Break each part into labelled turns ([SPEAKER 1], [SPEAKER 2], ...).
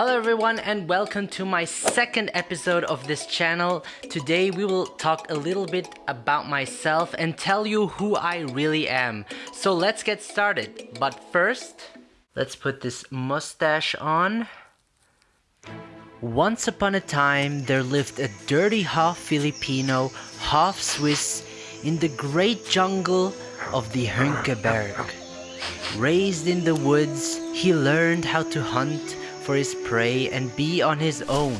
[SPEAKER 1] Hello everyone and welcome to my second episode of this channel. Today we will talk a little bit about myself and tell you who I really am. So let's get started. But first, let's put this mustache on. Once upon a time, there lived a dirty half Filipino, half Swiss in the great jungle of the Hünkeberg. Raised in the woods, he learned how to hunt for his prey and be on his own.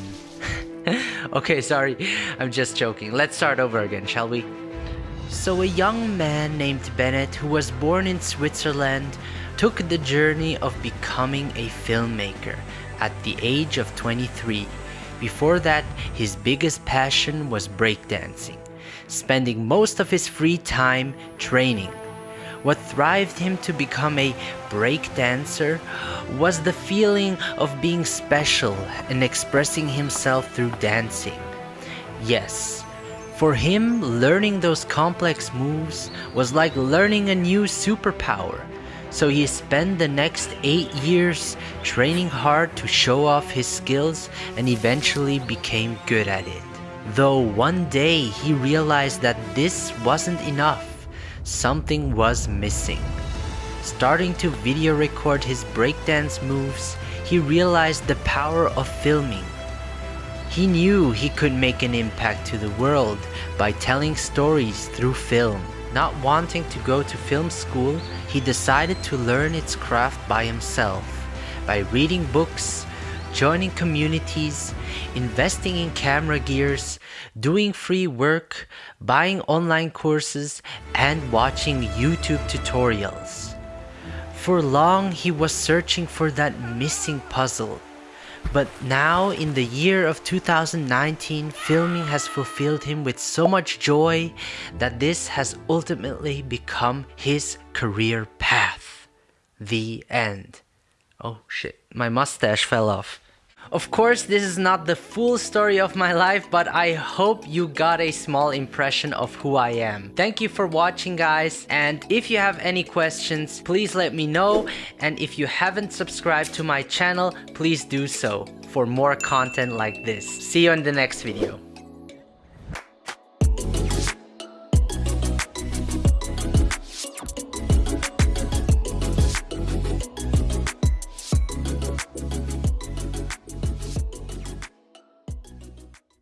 [SPEAKER 1] okay, sorry, I'm just joking. Let's start over again, shall we? So, a young man named Bennett, who was born in Switzerland, took the journey of becoming a filmmaker at the age of 23. Before that, his biggest passion was breakdancing, spending most of his free time training. What thrived him to become a breakdancer was the feeling of being special and expressing himself through dancing. Yes, for him, learning those complex moves was like learning a new superpower. So he spent the next eight years training hard to show off his skills and eventually became good at it. Though one day he realized that this wasn't enough something was missing. Starting to video record his breakdance moves, he realized the power of filming. He knew he could make an impact to the world by telling stories through film. Not wanting to go to film school, he decided to learn its craft by himself, by reading books, joining communities, investing in camera gears, doing free work, buying online courses, and watching YouTube tutorials. For long, he was searching for that missing puzzle. But now, in the year of 2019, filming has fulfilled him with so much joy that this has ultimately become his career path. The end. Oh shit, my mustache fell off. Of course, this is not the full story of my life, but I hope you got a small impression of who I am. Thank you for watching guys, and if you have any questions, please let me know, and if you haven't subscribed to my channel, please do so for more content like this. See you in the next video.